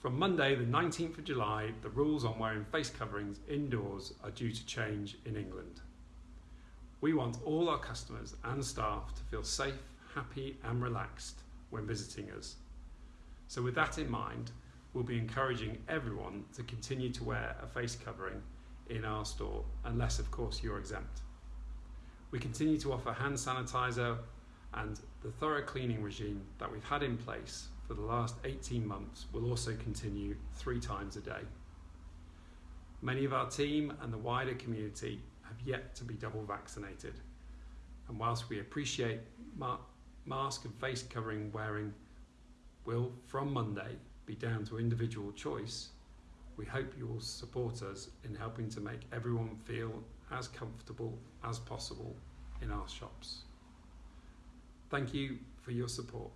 From Monday, the 19th of July, the rules on wearing face coverings indoors are due to change in England. We want all our customers and staff to feel safe, happy, and relaxed when visiting us. So, with that in mind, we'll be encouraging everyone to continue to wear a face covering in our store, unless, of course, you're exempt. We continue to offer hand sanitizer and the thorough cleaning regime that we've had in place for the last 18 months will also continue three times a day. Many of our team and the wider community have yet to be double vaccinated. And whilst we appreciate ma- mask and face covering wearing will, from Monday, be down to individual choice, we hope you will support us in helping to make everyone feel as comfortable as possible in our shops. Thank you for your support.